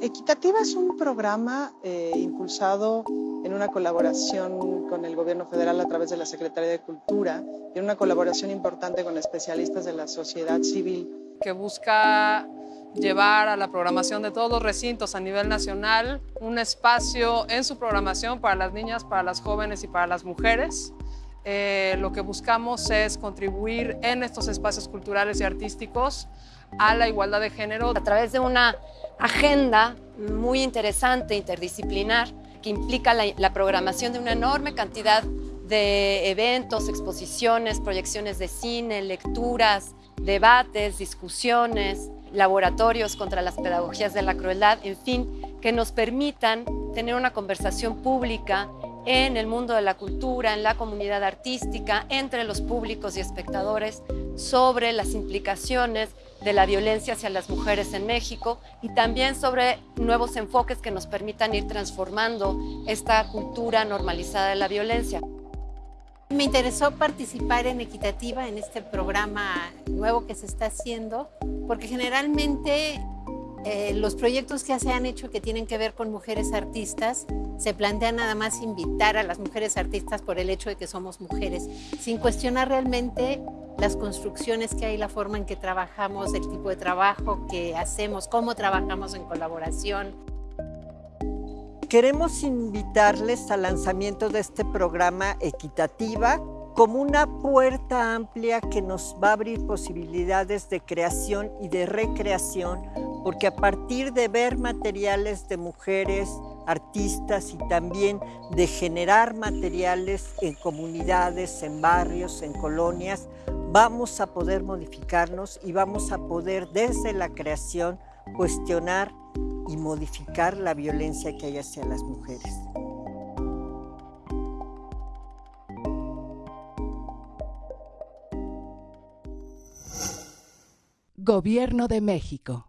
Equitativa es un programa eh, impulsado en una colaboración con el gobierno federal a través de la Secretaría de Cultura y en una colaboración importante con especialistas de la sociedad civil. Que busca llevar a la programación de todos los recintos a nivel nacional un espacio en su programación para las niñas, para las jóvenes y para las mujeres. Eh, lo que buscamos es contribuir en estos espacios culturales y artísticos a la igualdad de género. A través de una agenda muy interesante, interdisciplinar, que implica la, programación de una enorme cantidad de eventos, exposiciones, proyecciones de cine, lecturas, debates, discusiones, laboratorios contra las pedagogías de la crueldad, en fin, que nos permitan tener una conversación pública en el mundo de la cultura, en la comunidad artística, entre los públicos y espectadores, sobre las implicaciones de la violencia hacia las mujeres en México y también sobre nuevos enfoques que nos permitan ir transformando esta cultura normalizada de la violencia. Me interesó participar en Equitativa, en este programa nuevo que se está haciendo, porque generalmente eh, los proyectos que se han hecho que tienen que ver con mujeres artistas se plantean nada más invitar a las mujeres artistas por el hecho de que somos mujeres, sin cuestionar realmente las construcciones que hay, la forma en que trabajamos, el tipo de trabajo que hacemos, cómo trabajamos en colaboración. Queremos invitarles al lanzamiento de este programa Equitativa como una puerta amplia que nos va a abrir posibilidades de creación y de recreación, porque a partir de ver materiales de mujeres, artistas y también de generar materiales en comunidades, en barrios, en colonias, vamos a poder modificarnos y vamos a poder desde la creación cuestionar y modificar la violencia que hay hacia las mujeres. Gobierno de México.